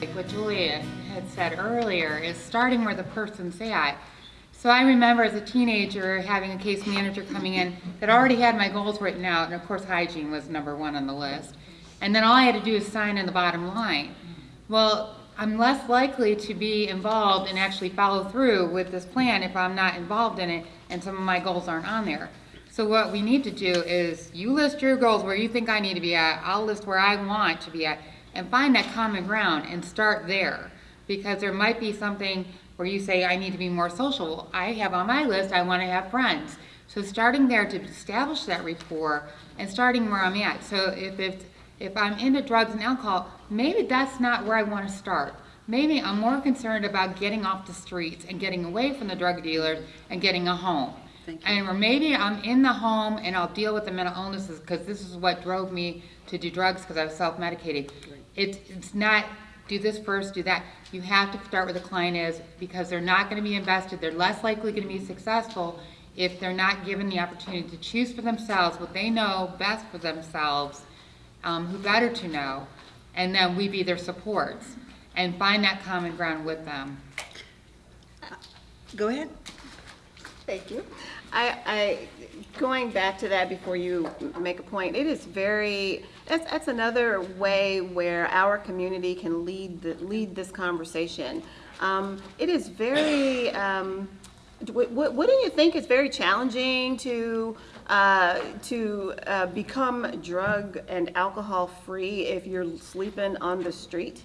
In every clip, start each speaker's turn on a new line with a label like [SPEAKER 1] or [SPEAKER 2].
[SPEAKER 1] Like what Julia had said earlier is starting where the person's at. So I remember as a teenager having a case manager coming in that already had my goals written out, and of course hygiene was number one on the list. And then all I had to do is sign in the bottom line. Well, I'm less likely to be involved and actually follow through with this plan if I'm not involved in it and some of my goals aren't on there. So what we need to do is you list your goals where you think I need to be at, I'll list where I want to be at, and find that common ground and start there. Because there might be something where you say, I need to be more social. I have on my list, I want to have friends. So starting there to establish that rapport and starting where I'm at. So if it's, if I'm into drugs and alcohol, maybe that's not where I want to start. Maybe I'm more concerned about getting off the streets and getting away from the drug dealers and getting a home.
[SPEAKER 2] Thank you.
[SPEAKER 1] And or maybe I'm in the home and I'll deal with the mental illnesses because this is what drove me to do drugs because I was self-medicating. It's, it's not do this first, do that. You have to start where the client is because they're not going to be invested. They're less likely going to be successful if they're not given the opportunity to choose for themselves what they know best for themselves, um, who better to know, and then we be their supports and find that common ground with them.
[SPEAKER 2] Go ahead.
[SPEAKER 3] Thank you. I, I, going back to that before you make a point, it is very, that's, that's another way where our community can lead, the- lead this conversation. Um, it is very, um, w- w- wouldn't you think it's very challenging to, uh, to, uh, become drug and alcohol-free if you're sleeping on the street?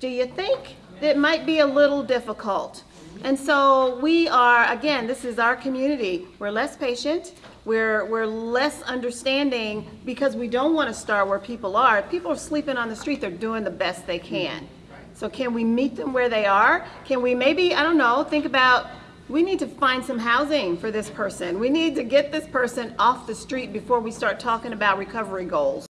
[SPEAKER 3] Do you think it might be a little difficult? And so we are, again, this is our community. We're less patient. We're, we're less understanding because we don't want to start where people are. If people are sleeping on the street, they're doing the best they can. So can we meet them where they are? Can we maybe, I don't know, think about, we need to find some housing for this person. We need to get this person off the street before we start talking about recovery goals.